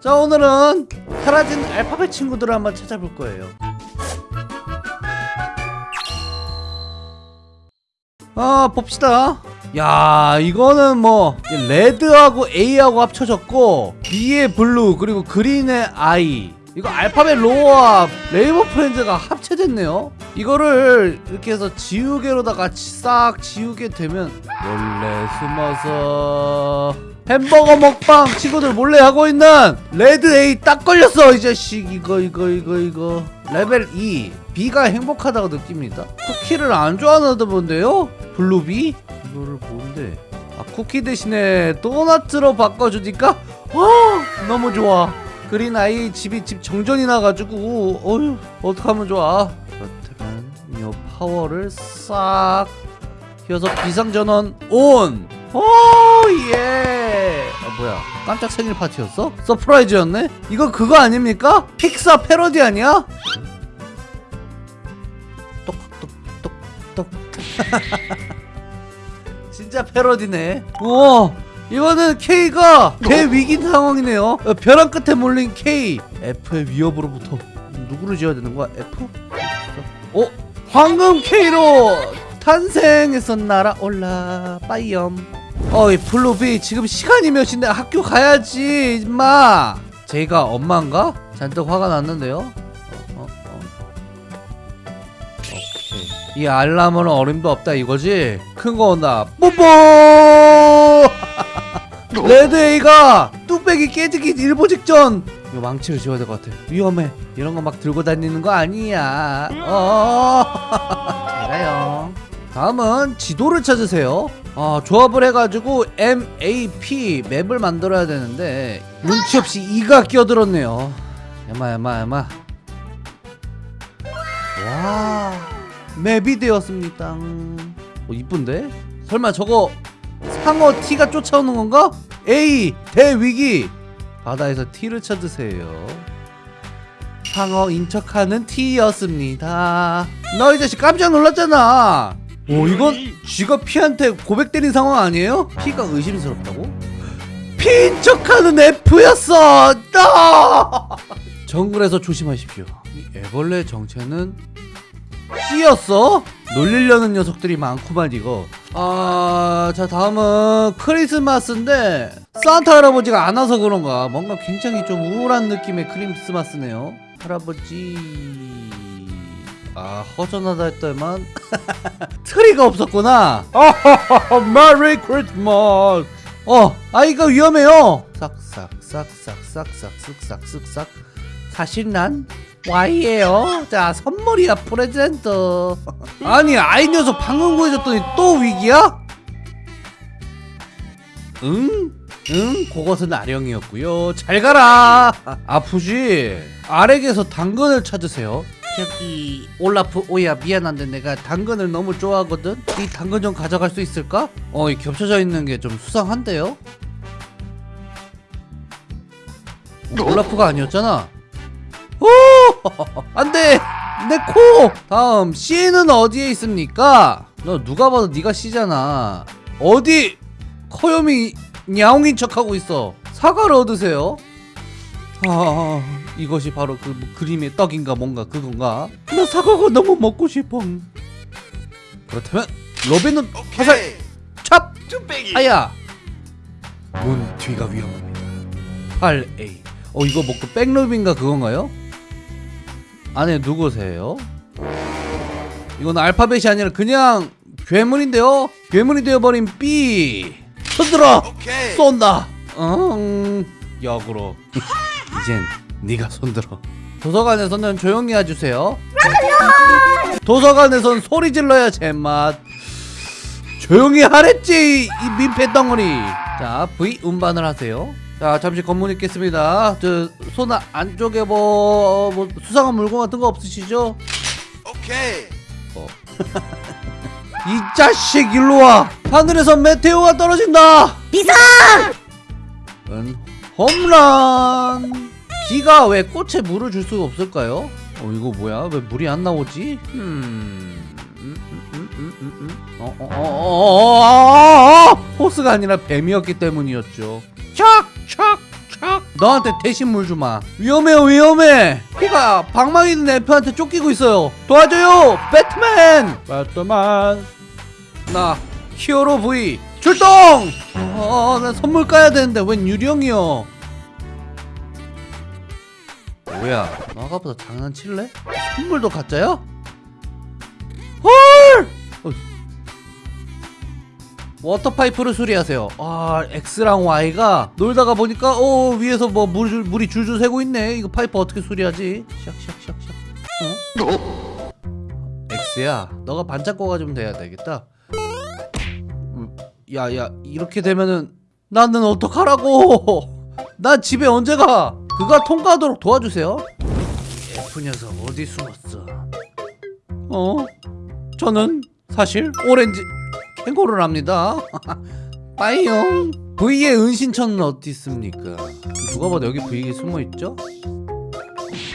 자 오늘은 사라진 알파벳 친구들을 한번 찾아볼 거예요. 아 봅시다. 야 이거는 뭐 Red하고 A하고 합쳐졌고 B의 블루 그리고 그린의 I 이거 Alphabet Lore와 Rainbow Friends가 합체됐네요. 이거를 이렇게 해서 지우개로다가 싹 지우게 되면 몰래 숨어서 햄버거 먹방 친구들 몰래 하고 있는 Red A 딱 걸렸어. 이 자식 이거 이거 이거 이거. 레벨 2 B가 행복하다고 느낍니다. 쿠키를 안 좋아하는 분데요? Blue B 이거를 뭔데? 아 쿠키 대신에 도넛으로 바꿔주니까 어 너무 좋아 Green I 집이 집 정전이 나가지고 어휴 어떡하면 좋아 그렇다면 이 파워를 싹 휘어서 비상전원 on! Oh yeah! 아 뭐야 깜짝 생일 파티였어? Surprise였네? 이거 그거 아닙니까? 픽사 패러디 아니야? 똑똑똑똑 진짜 패러디네 우와 이거는 K가 대위기 상황이네요 어, 벼랑 끝에 몰린 K F의 위협으로부터 누구를 지어야 되는 거야? F? 어? 황금 K로 탄생했었나라 올라 빠이엄 어이 블루비 지금 시간이 몇인데 학교 가야지 임마 제가 엄마인가? 잔뜩 화가 났는데요 어, 어, 어. 오케이 이 알람은 어림도 없다 이거지? 큰 거 온다 뽀뽀 레드에이가 뚝배기 깨지기 일보 직전. 이거 망치를 지워야 될 것 같아. 위험해. 이런 거 막 들고 다니는 거 아니야. 어. 잘가요. 다음은 지도를 찾으세요. 아 조합을 해가지고 MAP 맵을 만들어야 되는데 눈치 없이 이가 끼어들었네요. 에마 에마 에마. 와 맵이 되었습니다. 어 이쁜데? 설마 저거 상어 T가 쫓아오는 건가? A 대위기. 바다에서 T를 찾으세요. 상어 인척하는 T였습니다. 너 이 자식 깜짝 놀랐잖아. 오 이건 쥐가 피한테 고백 때린 상황 아니에요? 피가 의심스럽다고? 피인 척하는 F였어! 너! 정글에서 조심하십시오. 이 애벌레 정체는 C였어? 놀리려는 녀석들이 많구만 이거 아... 자 다음은 크리스마스인데 산타 할아버지가 안 와서 그런가? 뭔가 굉장히 좀 우울한 느낌의 크리스마스네요. 할아버지... 아 허전하다 했더만. 트리가 없었구나. Merry Christmas 어 I가 위험해요. 싹싹싹싹싹싹싹싹. 사실 난 Y예요 자 선물이야 present 아니 I 녀석 방금 구해줬더니 또 위기야? 응? 응? 그것은 아령이었고요 잘 가라 아프지? 아렉에서 당근을 찾으세요 저기 올라프 오야 미안한데 내가 당근을 너무 좋아하거든 이 당근 좀 가져갈 수 있을까? 어, 이 겹쳐져 있는 게 좀 수상한데요? 올라프가 아니었잖아 오! 안돼! 내 코! 다음 C는 어디에 있습니까? 너 누가 봐도 네가 C잖아 어디 커요미 냐옹인 척하고 있어 사과를 얻으세요 아 이것이 바로 그 그림의 떡인가 뭔가 그건가 나 사과가 너무 먹고 싶어 그렇다면 로빈은 화살 찹! 아야 문 뒤가 위험합니다 8A 어 이거 뭐그 백로빈가 그건가요? 안에 누구세요? 이건 알파벳이 아니라 그냥 괴물인데요? 괴물이 되어버린 B 손들어! 쏜다! 응 역으로 이젠 네가 손들어 도서관에서는 조용히 해주세요 도서관에선 소리 질러야 제맛 조용히 하랬지 이 민폐 덩어리 자 V 운반을 하세요 자 잠시 검문 있겠습니다 저 손 안쪽에 뭐, 뭐, 수상한 물건 같은 거 없으시죠? 오케이 어. 이 자식 일로와 하늘에서 메테오가 떨어진다 비상 은 홈런 비가 왜 꽃에 물을 줄 수가 없을까요? 어 이거 뭐야 왜 물이 안 나오지? 음... 어어어어어어어 호스가 아니라 뱀이었기 때문이었죠 너한테 대신 물 주마. 위험해요 위험해. 피가 방망이 있는 F한테 쫓기고 있어요. 도와줘요 배트맨! 배트맨. 나 hero V 출동! 어나 선물 까야 되는데 웬 유령이요 뭐야 너 아까보다 장난칠래? 선물도 가짜야? 헐! 어. Water pipe를 수리하세요. 아 X랑 Y가 놀다가 보니까 어 위에서 뭐 물, 물이 줄줄 새고 있네. 이거 파이프 어떻게 수리하지? 샥샥샥샥. 어? X야 너가 반짝거가 좀 돼야 되겠다. 야야 이렇게 되면은 나는 어떡하라고! 나 집에 언제 가 그가 통과하도록 도와주세요. F 녀석 어디 숨었어? 어? 저는 사실 오렌지 캥거루를 합니다. 빠이용. V의 은신처는 어디 있습니까? 누가 봐도 여기 V에 숨어있죠?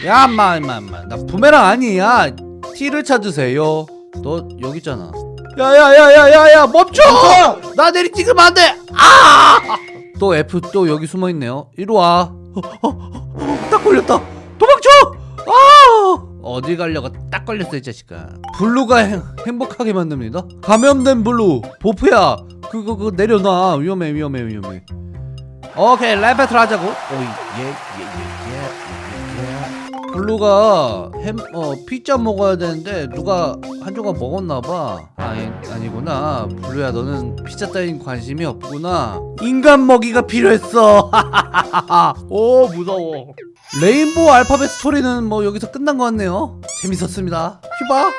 야 인마 인마 인마. 나 부메랑 아니야. T를 찾으세요. 너 여기 있잖아. 야야야야야야 멈춰! 나 내리 찍으면 안돼! 아! 또 F 또 여기 숨어있네요. 이리 와. 어, 어, 어, 딱 걸렸다. 도망쳐! 아! 어디 가려고 딱 걸렸어 이 자식아. Blue가 행, 행복하게 만듭니다. 감염된 블루 보프야. 그거 그거 내려놔. 위험해 위험해 위험해. 오케이 rap battle 하자고. 오예예예예 블루가 햄, 어, 피자 먹어야 되는데 누가 한 조각 먹었나봐. 아니, 아니구나. Blue야 너는 피자 따윈 관심이 없구나. 인간 먹이가 필요했어. 오 무서워 Rainbow Alphabet Story는 뭐 여기서 끝난 것 같네요. 재밌었습니다. 휴바